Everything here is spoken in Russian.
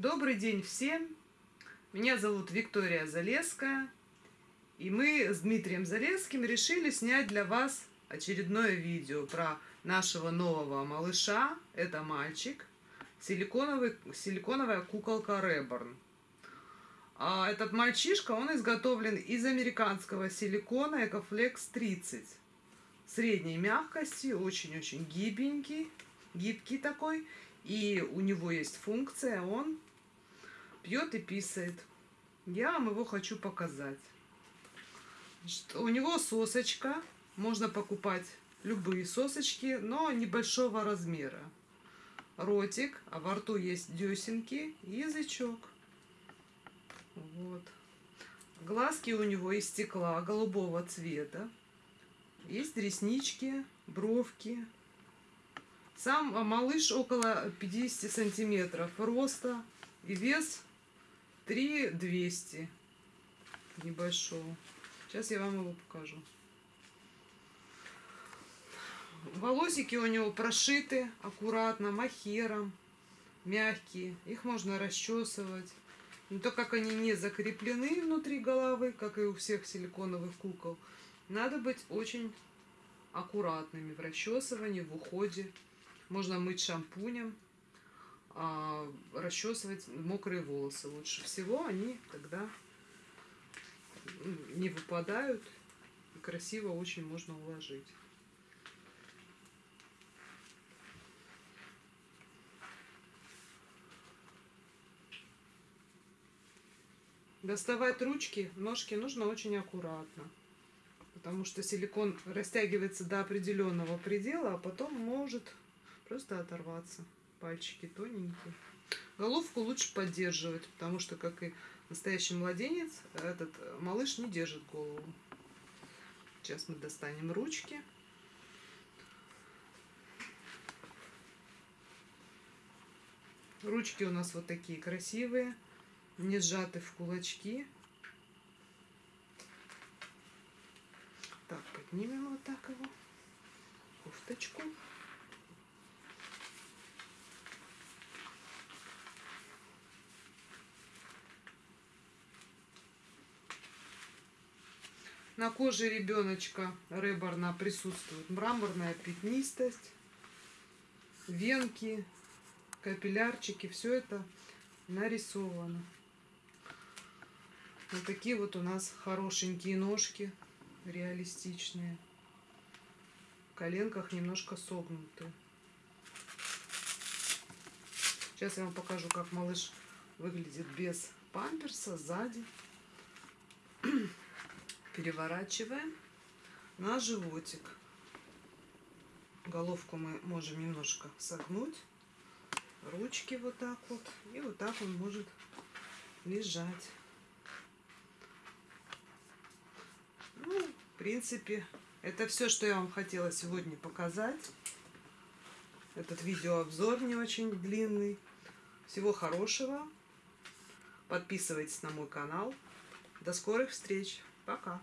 Добрый день всем! Меня зовут Виктория Залеская. И мы с Дмитрием Залеским решили снять для вас очередное видео про нашего нового малыша. Это мальчик. Силиконовый, силиконовая куколка Реборн. А этот мальчишка, он изготовлен из американского силикона Ecoflex 30. Средней мягкости, очень-очень гибенький, гибкий такой. И у него есть функция, он пьет и писает. Я вам его хочу показать. Значит, у него сосочка. Можно покупать любые сосочки, но небольшого размера. Ротик, а во рту есть десенки язычок. Вот. Глазки у него из стекла голубого цвета. Есть реснички, бровки. Сам малыш около 50 сантиметров роста и вес 3200 небольшого. Сейчас я вам его покажу. Волосики у него прошиты аккуратно, махером, мягкие. Их можно расчесывать. Но то, как они не закреплены внутри головы, как и у всех силиконовых кукол, надо быть очень аккуратными в расчесывании, в уходе. Можно мыть шампунем а, расчесывать мокрые волосы. Лучше всего они тогда не выпадают и красиво очень можно уложить. Доставать ручки, ножки нужно очень аккуратно, потому что силикон растягивается до определенного предела, а потом может просто оторваться пальчики тоненькие. Головку лучше поддерживать, потому что, как и настоящий младенец, этот малыш не держит голову. Сейчас мы достанем ручки. Ручки у нас вот такие красивые, не сжаты в кулачки. Так, поднимем вот так его, кофточку. На коже ребеночка Реборна присутствует мраморная пятнистость, венки, капиллярчики. Все это нарисовано. Вот такие вот у нас хорошенькие ножки, реалистичные. В коленках немножко согнутые. Сейчас я вам покажу, как малыш выглядит без памперса сзади переворачиваем на животик. Головку мы можем немножко согнуть. Ручки вот так вот. И вот так он может лежать. Ну, в принципе, это все, что я вам хотела сегодня показать. Этот видеообзор не очень длинный. Всего хорошего. Подписывайтесь на мой канал. До скорых встреч! Пока.